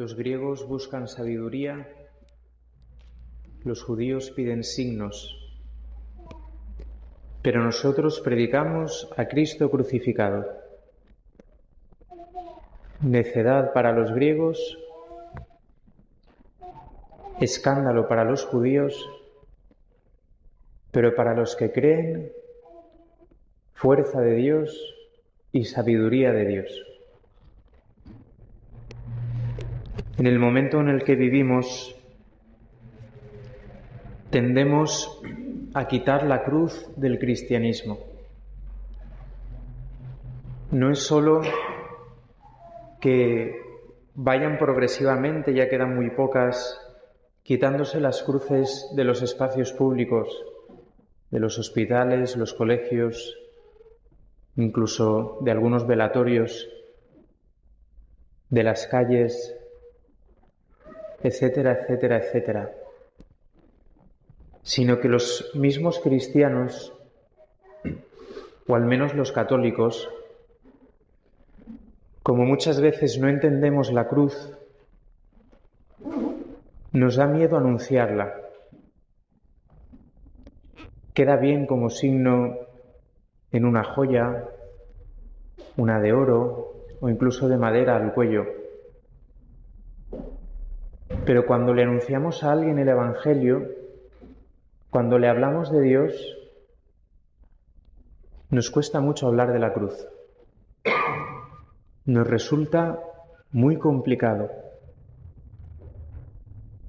Los griegos buscan sabiduría, los judíos piden signos, pero nosotros predicamos a Cristo crucificado. Necedad para los griegos, escándalo para los judíos, pero para los que creen, fuerza de Dios y sabiduría de Dios. En el momento en el que vivimos, tendemos a quitar la cruz del cristianismo. No es solo que vayan progresivamente, ya quedan muy pocas, quitándose las cruces de los espacios públicos, de los hospitales, los colegios, incluso de algunos velatorios, de las calles, etcétera, etcétera, etcétera, sino que los mismos cristianos, o al menos los católicos, como muchas veces no entendemos la cruz, nos da miedo anunciarla. Queda bien como signo en una joya, una de oro o incluso de madera al cuello. Pero cuando le anunciamos a alguien el Evangelio, cuando le hablamos de Dios, nos cuesta mucho hablar de la cruz. Nos resulta muy complicado,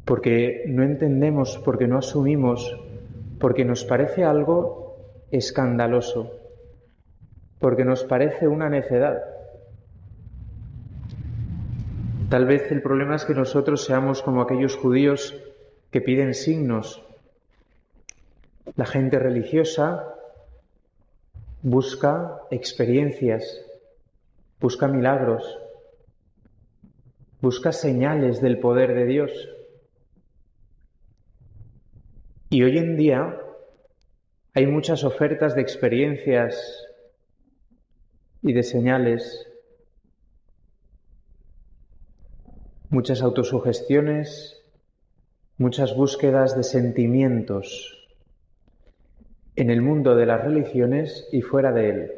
porque no entendemos, porque no asumimos, porque nos parece algo escandaloso, porque nos parece una necedad. Tal vez el problema es que nosotros seamos como aquellos judíos que piden signos. La gente religiosa busca experiencias, busca milagros, busca señales del poder de Dios. Y hoy en día hay muchas ofertas de experiencias y de señales muchas autosugestiones, muchas búsquedas de sentimientos en el mundo de las religiones y fuera de él.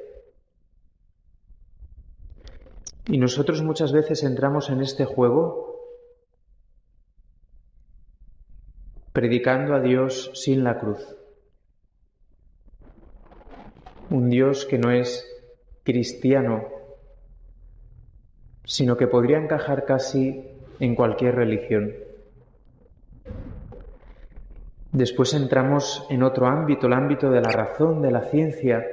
Y nosotros muchas veces entramos en este juego predicando a Dios sin la cruz. Un Dios que no es cristiano, sino que podría encajar casi en cualquier religión. Después entramos en otro ámbito, el ámbito de la razón, de la ciencia.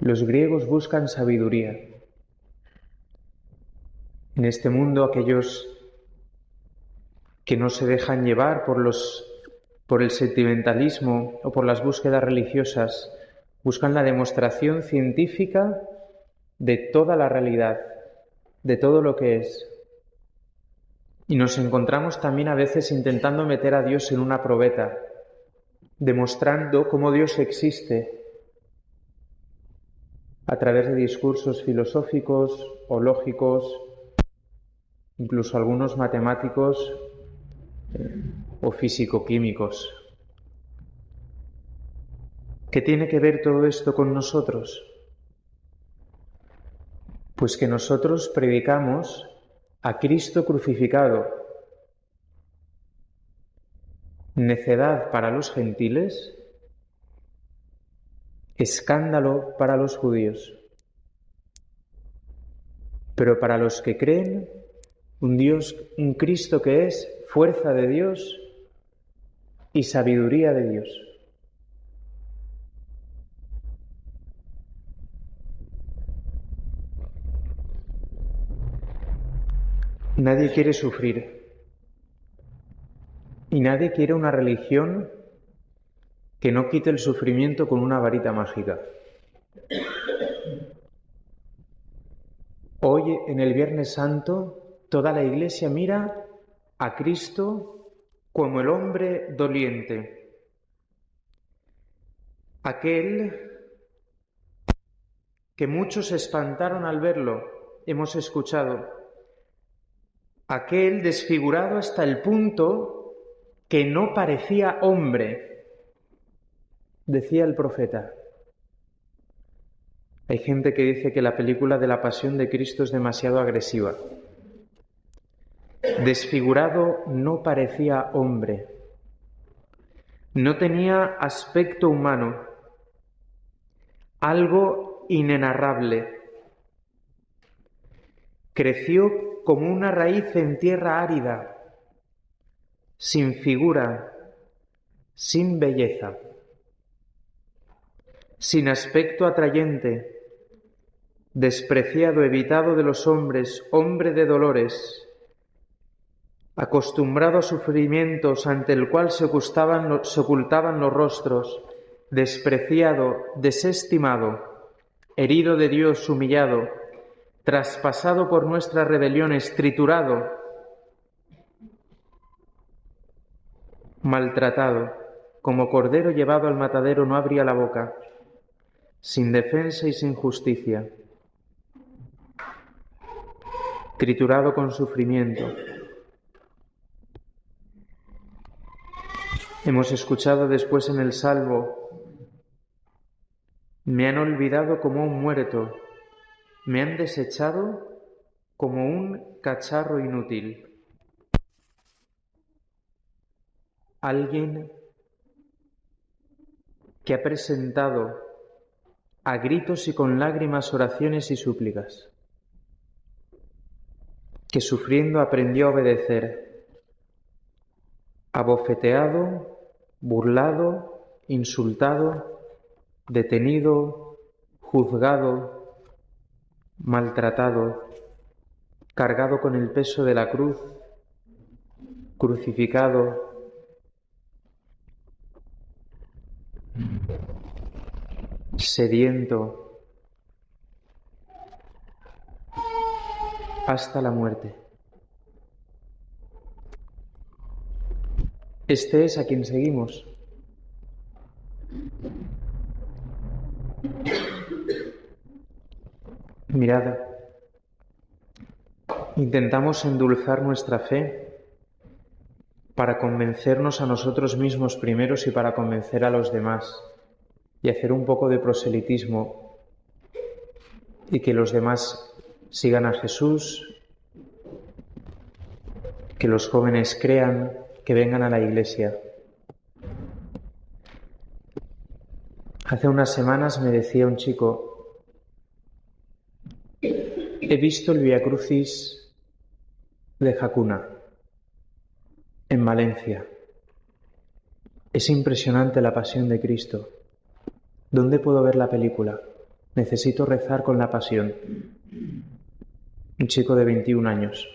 Los griegos buscan sabiduría. En este mundo aquellos que no se dejan llevar por los por el sentimentalismo o por las búsquedas religiosas, buscan la demostración científica de toda la realidad, de todo lo que es. Y nos encontramos también a veces intentando meter a Dios en una probeta, demostrando cómo Dios existe a través de discursos filosóficos o lógicos, incluso algunos matemáticos eh, o físico-químicos. ¿Qué tiene que ver todo esto con nosotros? Pues que nosotros predicamos a Cristo crucificado, necedad para los gentiles, escándalo para los judíos. Pero para los que creen, un Dios, un Cristo que es fuerza de Dios y sabiduría de Dios. Nadie quiere sufrir. Y nadie quiere una religión que no quite el sufrimiento con una varita mágica. Hoy, en el Viernes Santo, toda la Iglesia mira a Cristo como el hombre doliente, aquel que muchos se espantaron al verlo, hemos escuchado, aquel desfigurado hasta el punto que no parecía hombre, decía el profeta. Hay gente que dice que la película de la Pasión de Cristo es demasiado agresiva. Desfigurado no parecía hombre. No tenía aspecto humano, algo inenarrable. Creció como una raíz en tierra árida, sin figura, sin belleza, sin aspecto atrayente, despreciado, evitado de los hombres, hombre de dolores, acostumbrado a sufrimientos ante el cual se ocultaban, se ocultaban los rostros, despreciado, desestimado, herido de Dios, humillado, traspasado por nuestras rebeliones, triturado, maltratado, como cordero llevado al matadero no abría la boca, sin defensa y sin justicia, triturado con sufrimiento, Hemos escuchado después en el Salvo, me han olvidado como un muerto, me han desechado como un cacharro inútil. Alguien que ha presentado a gritos y con lágrimas oraciones y súplicas, que sufriendo aprendió a obedecer, abofeteado, burlado, insultado, detenido, juzgado, maltratado, cargado con el peso de la cruz, crucificado, sediento, hasta la muerte. Este es a quien seguimos. Mirad, intentamos endulzar nuestra fe para convencernos a nosotros mismos primeros y para convencer a los demás y hacer un poco de proselitismo y que los demás sigan a Jesús, que los jóvenes crean, que vengan a la iglesia. Hace unas semanas me decía un chico, he visto el Via Crucis de Jacuna en Valencia. Es impresionante la pasión de Cristo. ¿Dónde puedo ver la película? Necesito rezar con la pasión. Un chico de 21 años.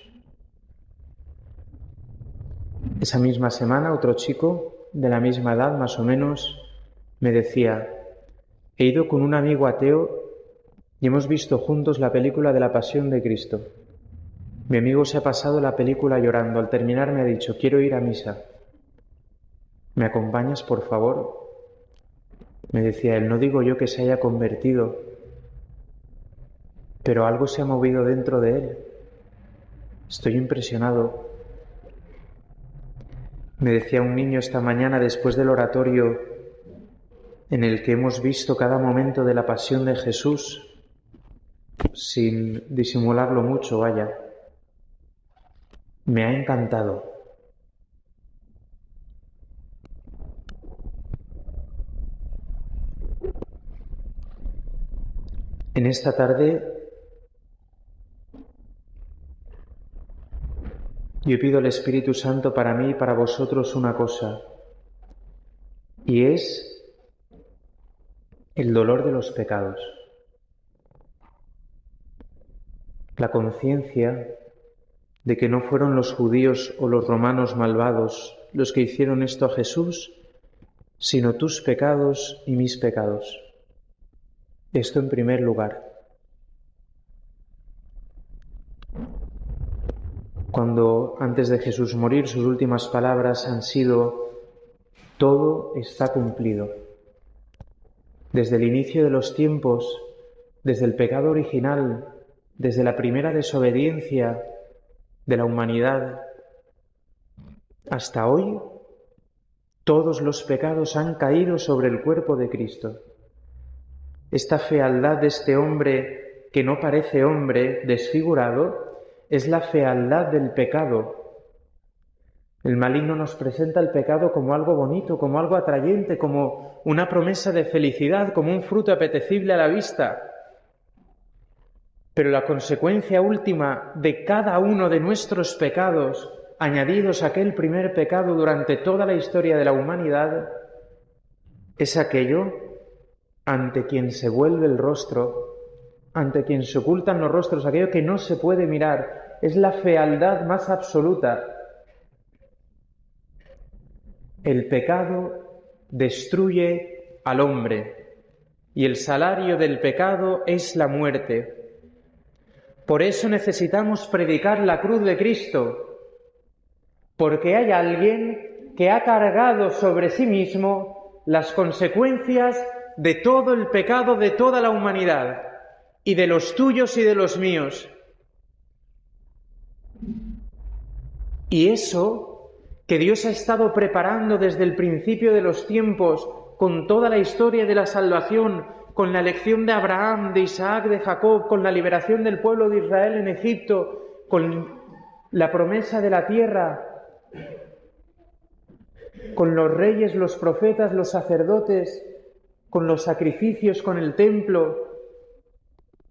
Esa misma semana otro chico de la misma edad más o menos me decía, he ido con un amigo ateo y hemos visto juntos la película de la Pasión de Cristo. Mi amigo se ha pasado la película llorando. Al terminar me ha dicho, quiero ir a misa. ¿Me acompañas, por favor? Me decía él, no digo yo que se haya convertido, pero algo se ha movido dentro de él. Estoy impresionado. Me decía un niño esta mañana después del oratorio en el que hemos visto cada momento de la pasión de Jesús, sin disimularlo mucho, vaya. Me ha encantado. En esta tarde Yo pido al Espíritu Santo para mí y para vosotros una cosa, y es el dolor de los pecados. La conciencia de que no fueron los judíos o los romanos malvados los que hicieron esto a Jesús, sino tus pecados y mis pecados. Esto en primer lugar. cuando antes de Jesús morir sus últimas palabras han sido, todo está cumplido. Desde el inicio de los tiempos, desde el pecado original, desde la primera desobediencia de la humanidad hasta hoy, todos los pecados han caído sobre el cuerpo de Cristo. Esta fealdad de este hombre que no parece hombre, desfigurado, es la fealdad del pecado. El maligno nos presenta el pecado como algo bonito, como algo atrayente, como una promesa de felicidad, como un fruto apetecible a la vista. Pero la consecuencia última de cada uno de nuestros pecados, añadidos a aquel primer pecado durante toda la historia de la humanidad, es aquello ante quien se vuelve el rostro, ante quien se ocultan los rostros, aquello que no se puede mirar, es la fealdad más absoluta. El pecado destruye al hombre y el salario del pecado es la muerte. Por eso necesitamos predicar la cruz de Cristo, porque hay alguien que ha cargado sobre sí mismo las consecuencias de todo el pecado de toda la humanidad, y de los tuyos y de los míos. Y eso que Dios ha estado preparando desde el principio de los tiempos, con toda la historia de la salvación, con la elección de Abraham, de Isaac, de Jacob, con la liberación del pueblo de Israel en Egipto, con la promesa de la tierra, con los reyes, los profetas, los sacerdotes, con los sacrificios, con el templo,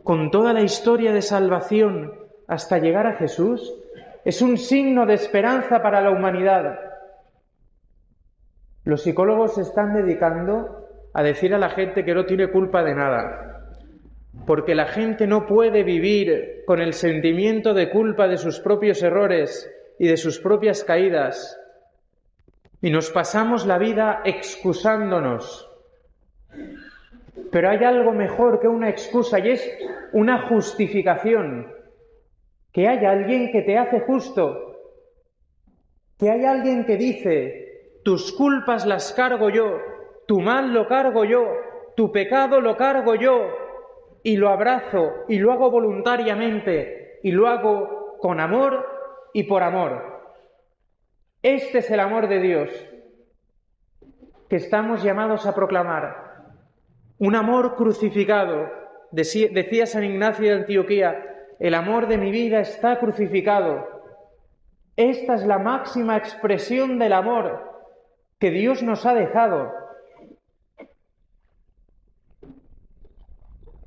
con toda la historia de salvación hasta llegar a Jesús, es un signo de esperanza para la humanidad. Los psicólogos se están dedicando a decir a la gente que no tiene culpa de nada, porque la gente no puede vivir con el sentimiento de culpa de sus propios errores y de sus propias caídas, y nos pasamos la vida excusándonos. Pero hay algo mejor que una excusa y es una justificación, que hay alguien que te hace justo, que hay alguien que dice, tus culpas las cargo yo, tu mal lo cargo yo, tu pecado lo cargo yo, y lo abrazo y lo hago voluntariamente y lo hago con amor y por amor. Este es el amor de Dios que estamos llamados a proclamar. Un amor crucificado. Decía San Ignacio de Antioquía, el amor de mi vida está crucificado. Esta es la máxima expresión del amor que Dios nos ha dejado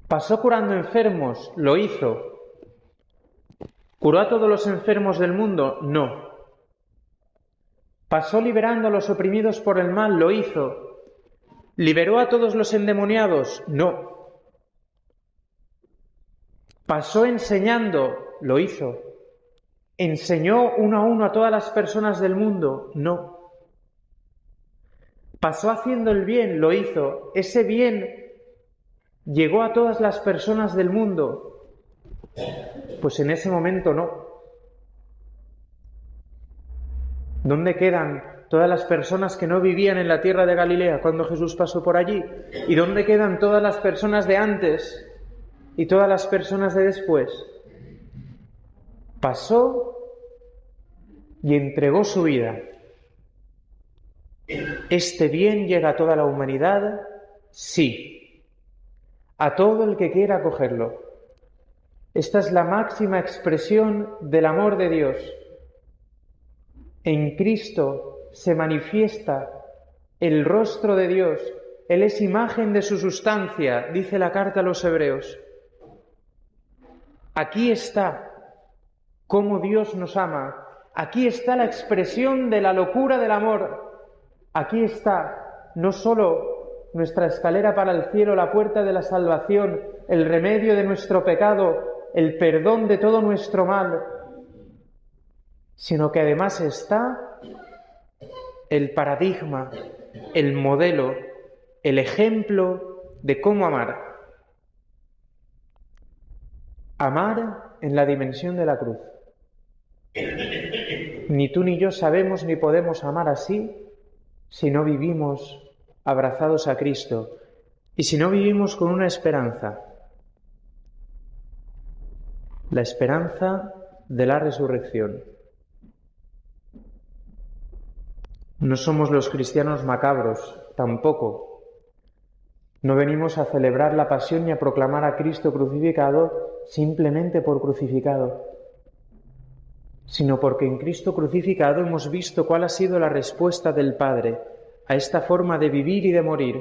¿Pasó curando enfermos? Lo hizo. ¿Curó a todos los enfermos del mundo? No. ¿Pasó liberando a los oprimidos por el mal? Lo hizo. ¿Liberó a todos los endemoniados? No. ¿Pasó enseñando? Lo hizo. ¿Enseñó uno a uno a todas las personas del mundo? No. ¿Pasó haciendo el bien? Lo hizo. Ese bien llegó a todas las personas del mundo. Pues en ese momento no. ¿Dónde quedan todas las personas que no vivían en la tierra de Galilea cuando Jesús pasó por allí? ¿Y dónde quedan todas las personas de antes y todas las personas de después? Pasó y entregó su vida. ¿Este bien llega a toda la humanidad? Sí a todo el que quiera acogerlo. Esta es la máxima expresión del amor de Dios. En Cristo se manifiesta el rostro de Dios. Él es imagen de su sustancia, dice la carta a los hebreos. Aquí está cómo Dios nos ama. Aquí está la expresión de la locura del amor. Aquí está no sólo nuestra escalera para el cielo, la puerta de la salvación, el remedio de nuestro pecado, el perdón de todo nuestro mal, sino que además está el paradigma, el modelo, el ejemplo de cómo amar. Amar en la dimensión de la cruz. Ni tú ni yo sabemos ni podemos amar así si no vivimos abrazados a Cristo y si no vivimos con una esperanza, la esperanza de la resurrección. No somos los cristianos macabros, tampoco. No venimos a celebrar la pasión ni a proclamar a Cristo crucificado simplemente por crucificado, sino porque en Cristo crucificado hemos visto cuál ha sido la respuesta del Padre a esta forma de vivir y de morir,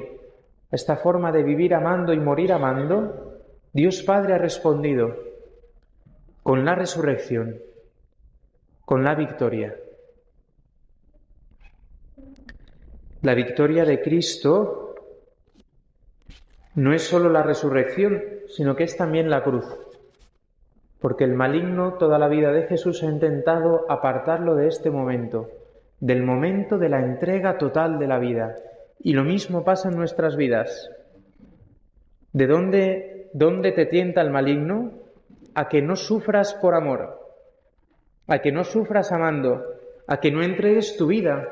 a esta forma de vivir amando y morir amando. Dios Padre ha respondido con la resurrección, con la victoria. La victoria de Cristo no es sólo la resurrección, sino que es también la cruz. Porque el maligno toda la vida de Jesús ha intentado apartarlo de este momento, del momento de la entrega total de la vida. Y lo mismo pasa en nuestras vidas. ¿De dónde, dónde te tienta el maligno? A que no sufras por amor, a que no sufras amando, a que no entregues tu vida,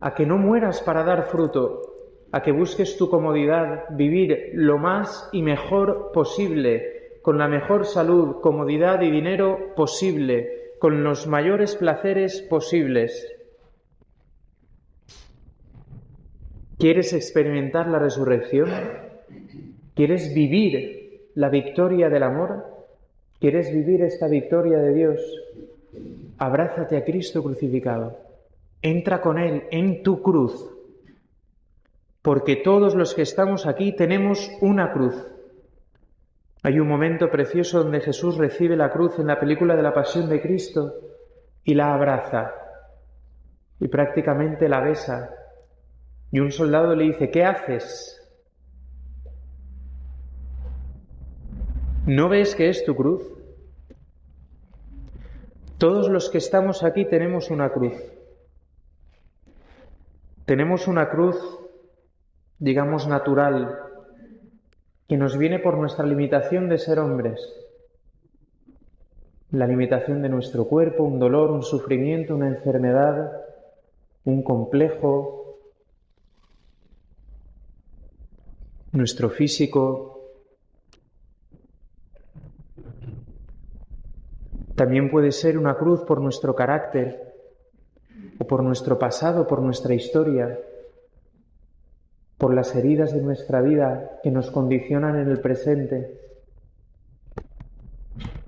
a que no mueras para dar fruto, a que busques tu comodidad, vivir lo más y mejor posible, con la mejor salud, comodidad y dinero posible, con los mayores placeres posibles. ¿Quieres experimentar la resurrección? ¿Quieres vivir la victoria del amor? ¿Quieres vivir esta victoria de Dios? Abrázate a Cristo crucificado. Entra con Él en tu cruz, porque todos los que estamos aquí tenemos una cruz. Hay un momento precioso donde Jesús recibe la cruz en la película de la Pasión de Cristo y la abraza y prácticamente la besa. Y un soldado le dice, ¿qué haces? ¿No ves que es tu cruz? Todos los que estamos aquí tenemos una cruz. Tenemos una cruz, digamos, natural, que nos viene por nuestra limitación de ser hombres. La limitación de nuestro cuerpo, un dolor, un sufrimiento, una enfermedad, un complejo, nuestro físico. También puede ser una cruz por nuestro carácter, o por nuestro pasado, por nuestra historia, por las heridas de nuestra vida que nos condicionan en el presente.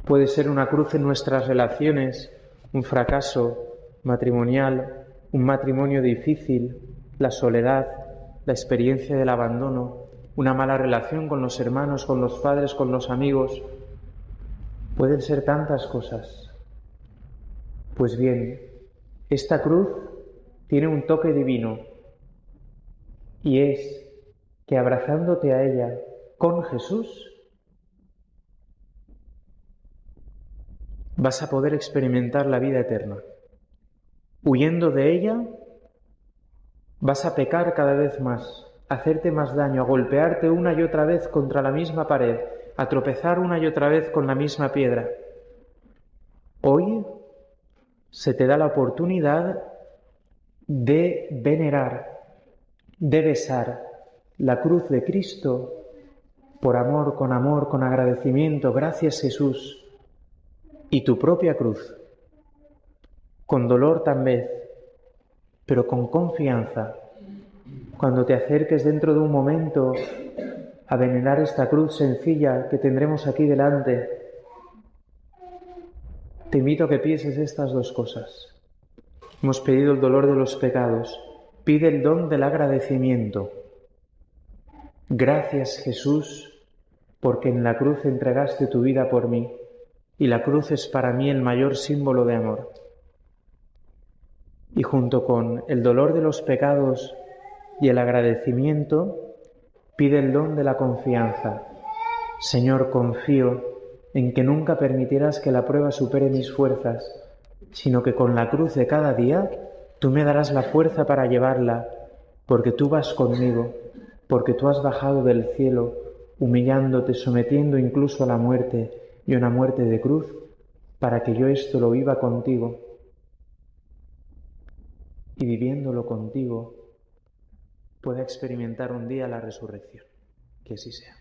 Puede ser una cruz en nuestras relaciones, un fracaso matrimonial, un matrimonio difícil, la soledad, la experiencia del abandono, una mala relación con los hermanos, con los padres, con los amigos. Pueden ser tantas cosas. Pues bien, esta cruz tiene un toque divino y es que abrazándote a ella con Jesús, vas a poder experimentar la vida eterna. Huyendo de ella, vas a pecar cada vez más, hacerte más daño, a golpearte una y otra vez contra la misma pared, a tropezar una y otra vez con la misma piedra. Hoy se te da la oportunidad de venerar, de besar la cruz de Cristo por amor, con amor, con agradecimiento, gracias Jesús, y tu propia cruz, con dolor vez, pero con confianza, cuando te acerques dentro de un momento a venerar esta cruz sencilla que tendremos aquí delante, te invito a que pienses estas dos cosas. Hemos pedido el dolor de los pecados. Pide el don del agradecimiento. Gracias Jesús, porque en la cruz entregaste tu vida por mí, y la cruz es para mí el mayor símbolo de amor. Y junto con el dolor de los pecados y el agradecimiento, pide el don de la confianza. Señor, confío en que nunca permitirás que la prueba supere mis fuerzas, sino que con la cruz de cada día tú me darás la fuerza para llevarla, porque tú vas conmigo, porque tú has bajado del cielo, humillándote, sometiendo incluso a la muerte y una muerte de cruz, para que yo esto lo viva contigo y viviéndolo contigo pueda experimentar un día la resurrección. Que así sea.